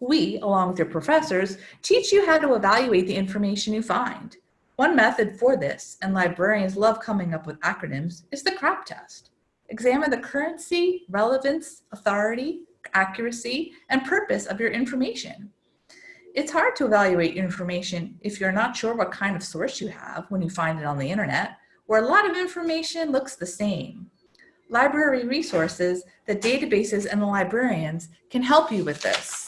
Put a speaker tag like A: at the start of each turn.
A: We, along with your professors, teach you how to evaluate the information you find. One method for this, and librarians love coming up with acronyms, is the CRAP test. Examine the currency, relevance, authority, accuracy, and purpose of your information. It's hard to evaluate your information if you're not sure what kind of source you have when you find it on the internet, where a lot of information looks the same. Library resources, the databases, and the librarians can help you with this.